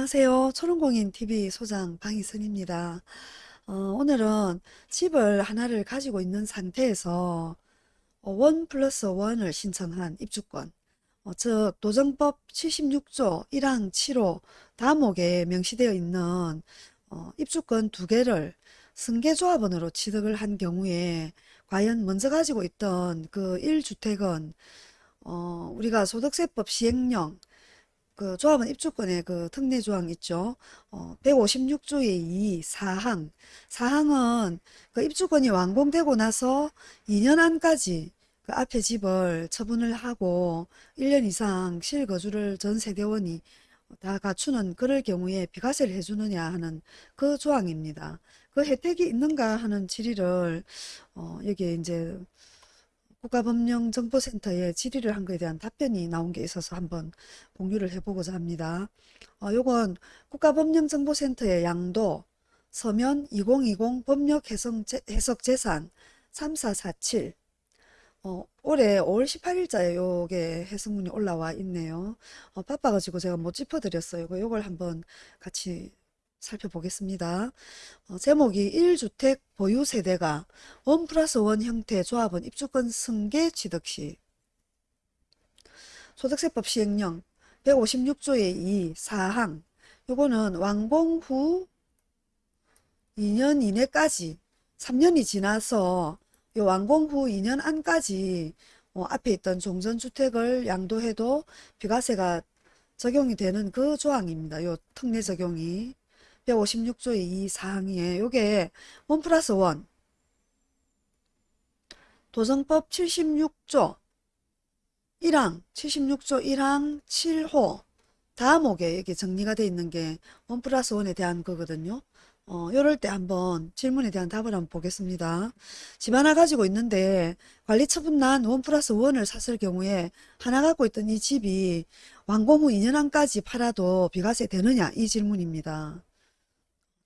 안녕하세요. 초롱공인TV 소장 방희선입니다. 어, 오늘은 집을 하나를 가지고 있는 상태에서 어, 원 플러스 원을 신청한 입주권, 어, 즉 도정법 76조 1항 7호 다목에 명시되어 있는 어, 입주권 두 개를 승계조합원으로 취득을 한 경우에 과연 먼저 가지고 있던 그 1주택은 어, 우리가 소득세법 시행령 그 조합원 입주권의 그 특례 조항 있죠. 어, 156조의 2 사항. 사항은 그 입주권이 완공되고 나서 2년 안까지 그 앞에 집을 처분을 하고 1년 이상 실거주를 전 세대원이 다 갖추는 그럴 경우에 비과세를 해주느냐 하는 그 조항입니다. 그 혜택이 있는가 하는 질의를 어, 여기에 이제 국가법령정보센터에 질의를 한 것에 대한 답변이 나온 게 있어서 한번 공유를 해보고자 합니다. 어, 요건 국가법령정보센터의 양도 서면 2020 법령해석 재산 3447 어, 올해 5월 18일자에 요게 해석문이 올라와 있네요. 어, 바빠가지고 제가 못 짚어드렸어요. 요걸 한번 같이 살펴보겠습니다. 어, 제목이 1주택 보유 세대가 원 플러스 원 형태 조합원 입주권 승계 취득 시 소득세법 시행령 156조의 2 사항 요거는 완공 후 2년 이내까지 3년이 지나서 요 완공 후 2년 안까지 어, 앞에 있던 종전주택을 양도해도 비과세가 적용이 되는 그 조항입니다. 요 특례 적용이 156조의 이 사항이에요. 요게 원 플러스 원 도정법 76조 1항 76조 1항 7호 다음옥에 이게 정리가 되어 있는 게원 플러스 원에 대한 거거든요. 어, 요럴 때 한번 질문에 대한 답을 한번 보겠습니다. 집 하나 가지고 있는데 관리 처분난 one plus one을 샀을 경우에 하나 갖고 있던 이 집이 완공 후 2년 안까지 팔아도 비과세 되느냐 이 질문입니다.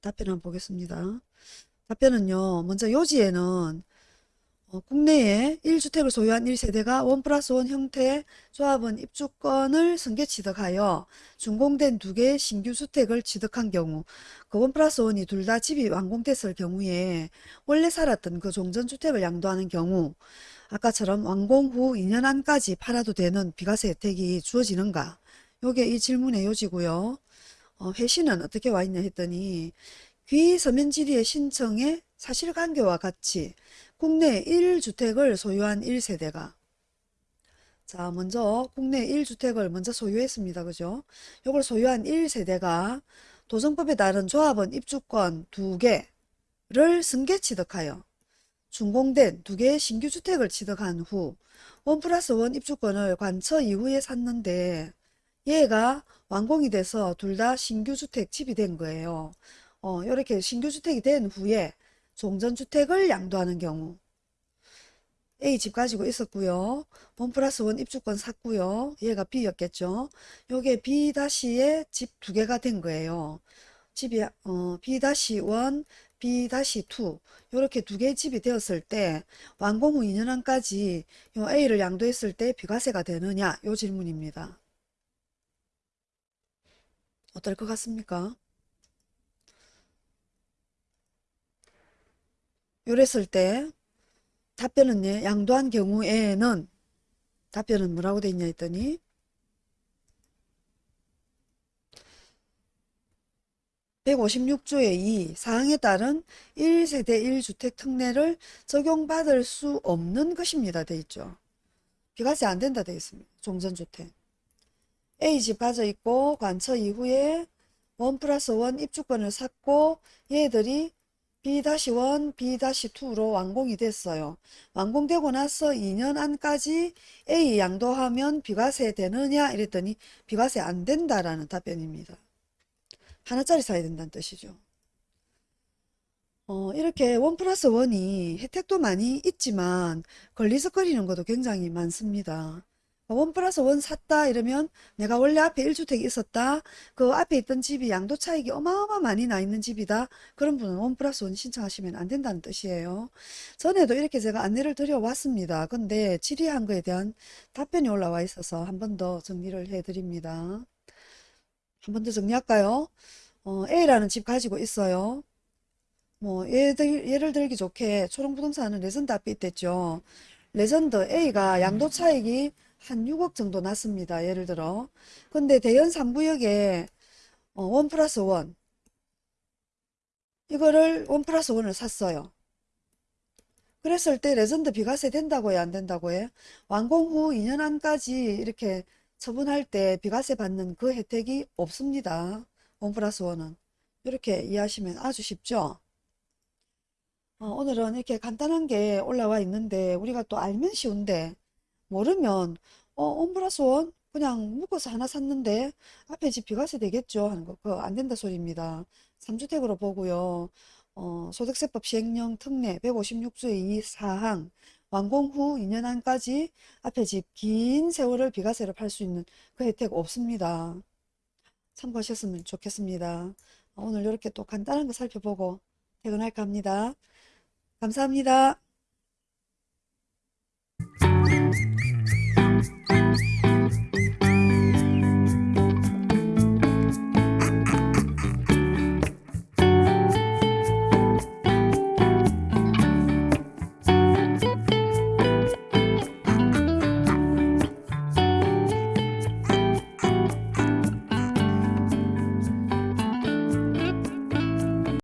답변 한번 보겠습니다. 답변은요. 먼저 요지에는 어, 국내에 1주택을 소유한 1세대가 one plus one 형태 조합원 입주권을 승계 취득하여 준공된 두 개의 신규 주택을 취득한 경우 그 one plus one이 둘 다 집이 완공됐을 경우에 원래 살았던 그 종전주택을 양도하는 경우 아까처럼 완공 후 2년 안까지 팔아도 되는 비과세 혜택이 주어지는가 요게 이 질문의 요지고요. 어, 회신은 어떻게 와 있냐 했더니 귀 서면지리의 신청에 사실관계와 같이 국내 1주택을 소유한 1세대가 자 먼저 국내 1주택을 먼저 소유했습니다. 그죠? 이걸 소유한 1세대가 도정법에 따른 조합원 입주권 2개를 승계 취득하여 준공된 2개의 신규 주택을 취득한 후원 플러스 원 입주권을 관처 이후에 샀는데 얘가 완공이 돼서 둘 다 신규주택 집이 된 거예요. 어, 이렇게 신규주택이 된 후에 종전주택을 양도하는 경우 A 집 가지고 있었고요. 원 플러스 원 입주권 샀고요. 얘가 B였겠죠. 요게 B-의 집두 개가 된 거예요. 집이 어, B-1, B-2 이렇게 두 개의 집이 되었을 때 완공 후 2년 안까지 요 A를 양도했을 때 비과세가 되느냐 요 질문입니다. 어떨 것 같습니까? 요랬을 때 답변은 예, 양도한 경우에는 답변은 뭐라고 돼 있냐 했더니 156조의 2 사항에 따른 1세대 1주택 특례를 적용받을 수 없는 것입니다. 돼 있죠. 비과세 안 된다 돼 있습니다. 종전주택. A집 가져 있고 관처 이후에 원 플러스 원 입주권을 샀고 얘들이 B-1, B-2로 완공이 됐어요. 완공되고 나서 2년 안까지 A 양도하면 비과세 되느냐 이랬더니 비과세 안 된다라는 답변입니다. 하나짜리 사야 된다는 뜻이죠. 어, 이렇게 원 플러스 원이 혜택도 많이 있지만 걸리적거리는 것도 굉장히 많습니다. 원 플러스 원 샀다 이러면 내가 원래 앞에 1주택이 있었다. 그 앞에 있던 집이 양도 차익이 어마어마 많이 나 있는 집이다. 그런 분은 one plus one 신청하시면 안 된다는 뜻이에요. 전에도 이렇게 제가 안내를 드려 왔습니다. 근데 질의한 거에 대한 답변이 올라와 있어서 한 번 더 정리를 해 드립니다. 한 번 더 정리할까요? 어, A라는 집 가지고 있어요. 뭐 예를, 예를 들기 좋게 초롱부동산은 레전드 앞에 있댔죠. 레전드 A가 양도 차익이 한 6억 정도 났습니다. 예를 들어. 근데 대연 3구역에 어, one plus one 이거를 one plus one을 샀어요. 그랬을 때 레전드 비과세 된다고 해요? 안 된다고 해? 완공 후 2년 안까지 이렇게 처분할 때 비과세 받는 그 혜택이 없습니다. one plus one은. 이렇게 이해하시면 아주 쉽죠? 어, 오늘은 이렇게 간단한 게 올라와 있는데 우리가 또 알면 쉬운데 모르면 어, 원 플러스 원 그냥 묶어서 하나 샀는데 앞에 집 비과세 되겠죠 하는 거 그거 안 된다 소리입니다. 3주택으로 보고요. 어, 소득세법 시행령 특례 156조의 2 사항 완공 후 2년 안까지 앞에 집 긴 세월을 비과세로 팔 수 있는 그 혜택 없습니다. 참고하셨으면 좋겠습니다. 오늘 이렇게 또 간단한 거 살펴보고 퇴근할까 합니다. 감사합니다.